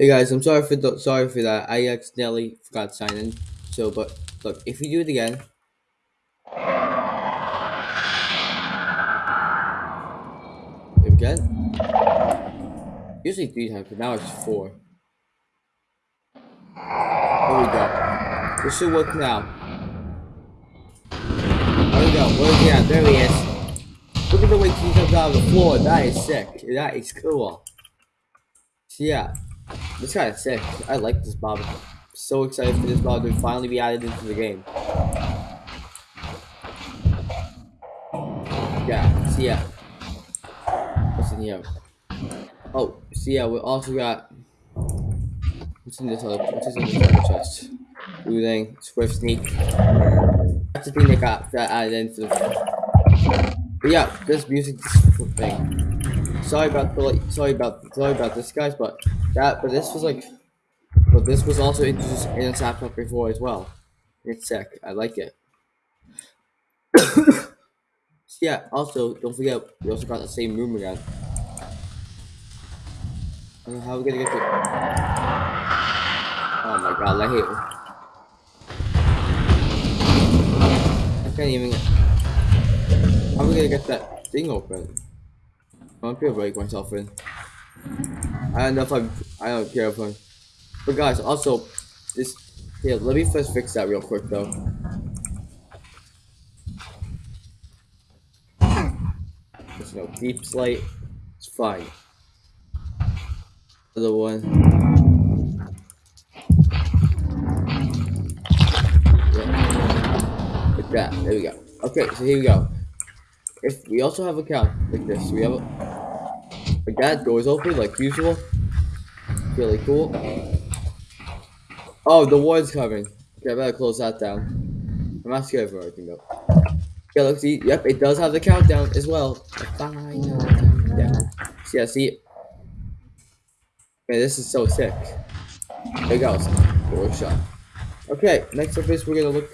Hey guys, I'm sorry for the, sorry for that. I accidentally forgot to sign in. So, but look, if you do it again, again, usually three times, but now it's four. Here we go. This should work now. There we go. Where's he at? There he is. Look at the way he comes out of the floor. That is sick. That is cool. So yeah, this guy is sick. I like this Bob. So excited for this Bob to finally be added into the game. Yeah, so yeah. What's in here? Oh, so yeah, we also got what's in this other what's in this other chest? Looting, Swift Sneak. That's the thing that got that added into the But yeah, this music thing. Sorry about the sorry about sorry about this guys, but that but this was like but this was also introduced in Sapphire before as well. It's sick. I like it. yeah, also don't forget we also got the same room again. how are we gonna get to Oh my god, I hate it. I can't even How are we gonna get that thing open? I'm gonna break myself in. I don't know if I'm I don't care if I'm but guys also this here let me first fix that real quick though. There's no deep slate. It's fine. Other one. Yeah. Like that. There we go. Okay, so here we go. If we also have a count like this, we have a like that doors open like usual. Really cool. Oh, the ward's coming. Okay, I better close that down. I'm not scared for anything though. Yeah, look, see, yep, it does have the countdown as well. Final countdown. See, yeah, see. Man, this is so sick. There goes. Door shot. Okay, next up is we're gonna look.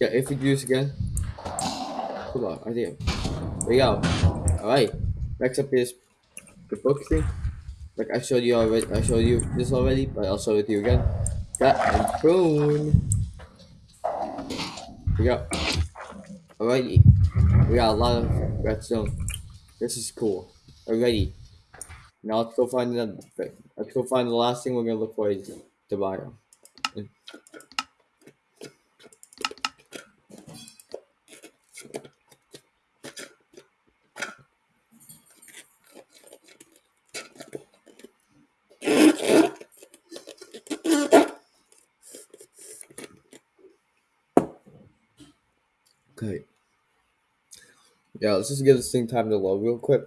Yeah, if we do this again. Hold on, I think. Go. Alright. Next up is the book thing. Like I showed you already I showed you this already, but I'll show it to you again. That and boom. We got alrighty. We got a lot of redstone. This is cool. Alrighty. Now let's go find another thing. Let's go find the last thing we're gonna look for is the biome. Okay. Yeah, let's just give this thing time to load real quick.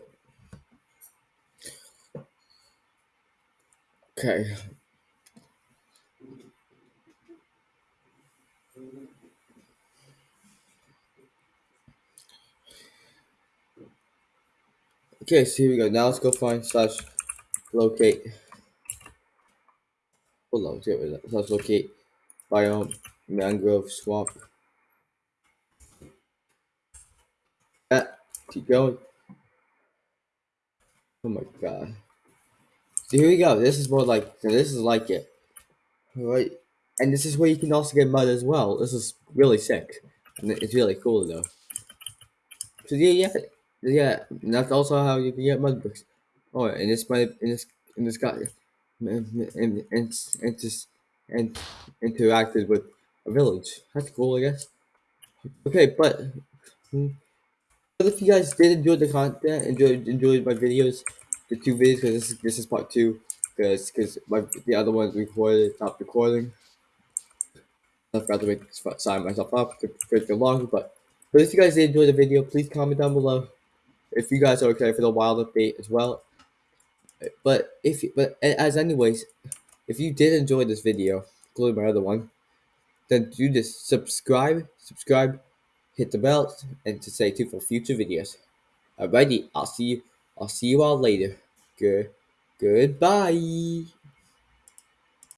Okay. Okay, so here we go. Now let's go find slash locate. Hold on, let's get rid of that. Slash locate biome mangrove swamp. Keep going. Oh my god. So here we go. This is more like so this is like it. Alright. And this is where you can also get mud as well. This is really sick. And it's really cool though. So yeah, yeah, yeah. that's also how you can get mud bricks. Oh, and this might in this in this guy and and and, and just and interacted with a village. That's cool, I guess. Okay, but hmm, but if you guys did enjoy the content, enjoyed enjoyed my videos, the two videos, because this is this is part two, because because my the other ones recorded stopped recording. I forgot to make sign myself up to create the longer, but but if you guys did enjoy the video, please comment down below. If you guys are okay for the wild update as well. But if but as anyways, if you did enjoy this video, including my other one, then do just subscribe, subscribe, hit the bell, and to stay tuned for future videos. Alrighty, I'll see you. I'll see you all later. Good. Goodbye.